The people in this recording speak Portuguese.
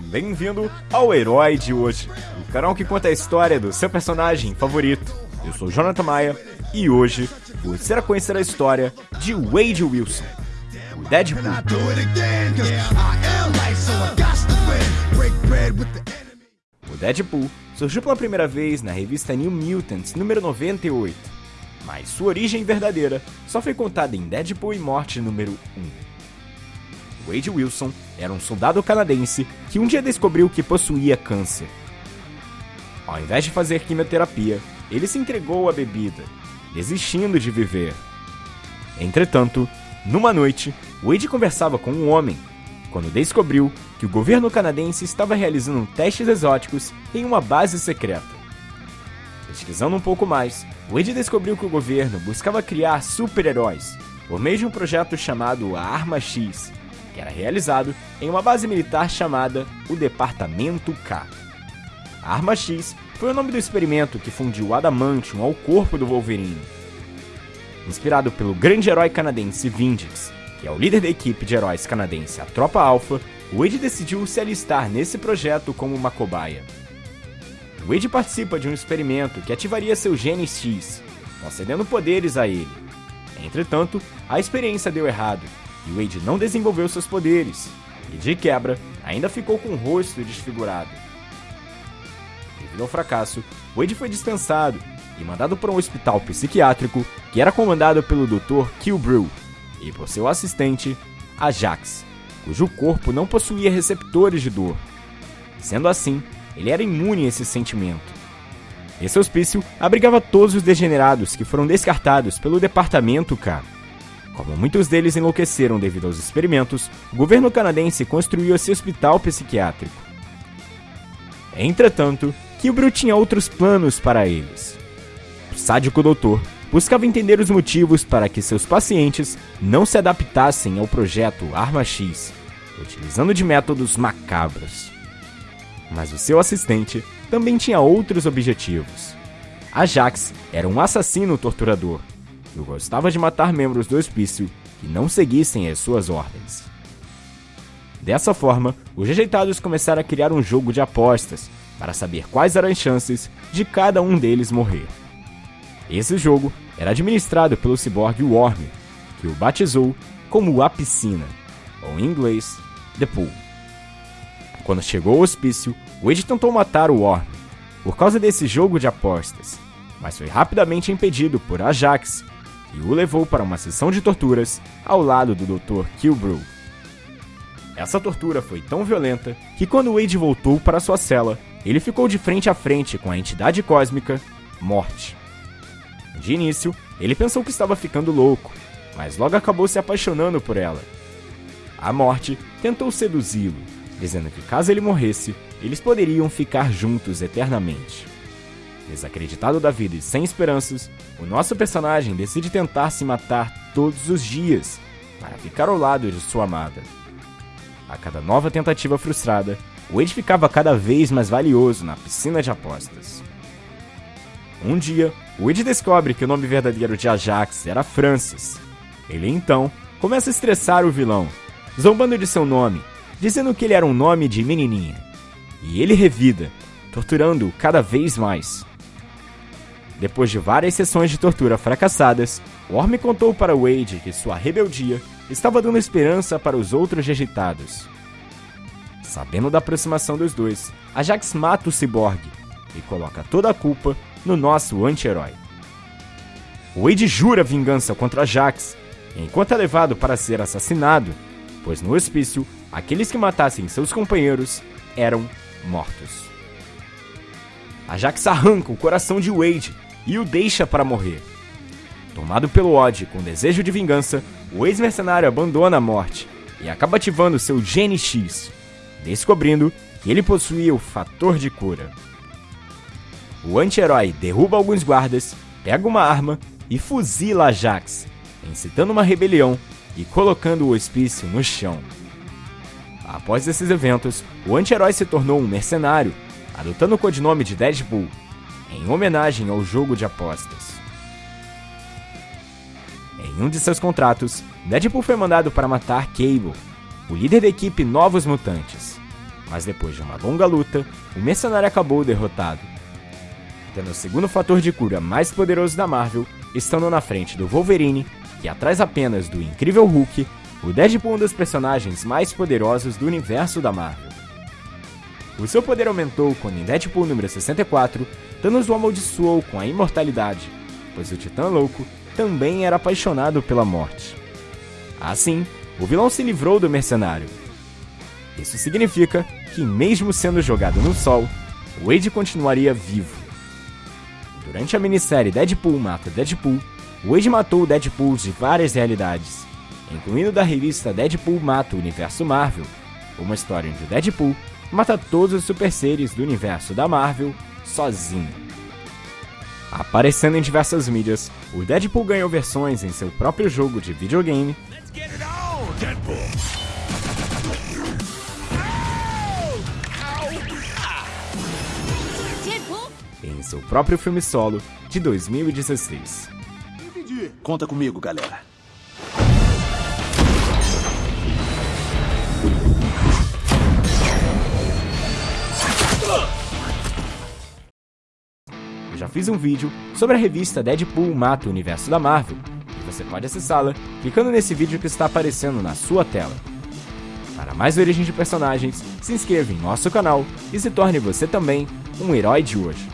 Bem-vindo ao Herói de hoje, o canal que conta a história do seu personagem favorito. Eu sou Jonathan Maia e hoje você irá conhecer a história de Wade Wilson, o Deadpool. O Deadpool surgiu pela primeira vez na revista New Mutants número 98, mas sua origem verdadeira só foi contada em Deadpool e Morte número 1. Wade Wilson era um soldado canadense que um dia descobriu que possuía câncer. Ao invés de fazer quimioterapia, ele se entregou à bebida, desistindo de viver. Entretanto, numa noite, Wade conversava com um homem quando descobriu que o governo canadense estava realizando testes exóticos em uma base secreta. Pesquisando um pouco mais, Wade descobriu que o governo buscava criar super-heróis por meio de um projeto chamado a Arma X, que era realizado em uma base militar chamada o Departamento K. A Arma X foi o nome do experimento que fundiu adamantium ao corpo do Wolverine. Inspirado pelo grande herói canadense Vindix, que é o líder da equipe de heróis canadense a Tropa Alpha, Wade decidiu se alistar nesse projeto como uma cobaia. Wade participa de um experimento que ativaria seu gene X, concedendo poderes a ele. Entretanto, a experiência deu errado e Wade não desenvolveu seus poderes, e de quebra, ainda ficou com o rosto desfigurado. Devido ao fracasso, Wade foi dispensado e mandado para um hospital psiquiátrico que era comandado pelo Dr. Kilbrew e por seu assistente, Ajax, cujo corpo não possuía receptores de dor. Sendo assim, ele era imune a esse sentimento. Esse hospício abrigava todos os degenerados que foram descartados pelo Departamento K. Como muitos deles enlouqueceram devido aos experimentos, o governo canadense construiu esse hospital psiquiátrico. Entretanto, Kilbrew tinha outros planos para eles. O sádico doutor buscava entender os motivos para que seus pacientes não se adaptassem ao projeto Arma X, utilizando de métodos macabros. Mas o seu assistente também tinha outros objetivos. Ajax era um assassino torturador e gostava de matar membros do hospício que não seguissem as suas ordens. Dessa forma, os rejeitados começaram a criar um jogo de apostas para saber quais eram as chances de cada um deles morrer. Esse jogo era administrado pelo ciborgue Worm, que o batizou como a piscina, ou em inglês, The Pool. Quando chegou ao hospício, Wade tentou matar o Worm por causa desse jogo de apostas, mas foi rapidamente impedido por Ajax e o levou para uma sessão de torturas ao lado do Dr. Kilbrew. Essa tortura foi tão violenta que quando Wade voltou para sua cela, ele ficou de frente a frente com a entidade cósmica Morte. De início, ele pensou que estava ficando louco, mas logo acabou se apaixonando por ela. A morte tentou seduzi-lo, dizendo que caso ele morresse, eles poderiam ficar juntos eternamente. Desacreditado da vida e sem esperanças, o nosso personagem decide tentar se matar todos os dias para ficar ao lado de sua amada. A cada nova tentativa frustrada, Wade ficava cada vez mais valioso na piscina de apostas. Um dia, Wade descobre que o nome verdadeiro de Ajax era Francis. Ele então começa a estressar o vilão, zombando de seu nome, dizendo que ele era um nome de menininha. E ele revida, torturando-o cada vez mais. Depois de várias sessões de tortura fracassadas, Worm contou para Wade que sua rebeldia estava dando esperança para os outros rejeitados. Sabendo da aproximação dos dois, Ajax mata o ciborgue e coloca toda a culpa no nosso anti-herói. Wade jura vingança contra Ajax, enquanto é levado para ser assassinado, pois no hospício, aqueles que matassem seus companheiros eram mortos. Ajax arranca o coração de Wade e o deixa para morrer. Tomado pelo ódio com desejo de vingança, o ex-mercenário abandona a morte e acaba ativando seu Gene X, descobrindo que ele possuía o fator de cura. O anti-herói derruba alguns guardas, pega uma arma e fuzila Ajax, incitando uma rebelião e colocando o hospício no chão. Após esses eventos, o anti-herói se tornou um mercenário, adotando o codinome de Deadpool, em homenagem ao jogo de apostas. Em um de seus contratos, Deadpool foi mandado para matar Cable, o líder da equipe Novos Mutantes. mas depois de uma longa luta, o mercenário acabou derrotado. Tendo o segundo fator de cura mais poderoso da Marvel, estando na frente do Wolverine, que atrás apenas do incrível Hulk, o Deadpool é um dos personagens mais poderosos do universo da Marvel. O seu poder aumentou quando em Deadpool número 64, Thanos o amaldiçoou com a imortalidade, pois o Titã Louco também era apaixonado pela morte. Assim, o vilão se livrou do mercenário. Isso significa que, mesmo sendo jogado no sol, Wade continuaria vivo. Durante a minissérie Deadpool mata Deadpool, Wade matou Deadpool de várias realidades, incluindo da revista Deadpool mata o Universo Marvel, uma história onde Deadpool mata todos os super seres do universo da Marvel sozinho. Aparecendo em diversas mídias, o Deadpool ganhou versões em seu próprio jogo de videogame. Em seu próprio filme solo de 2016. Conta comigo, galera. Fiz um vídeo sobre a revista Deadpool Mata o Universo da Marvel, e você pode acessá-la clicando nesse vídeo que está aparecendo na sua tela. Para mais origens de personagens, se inscreva em nosso canal e se torne você também um herói de hoje.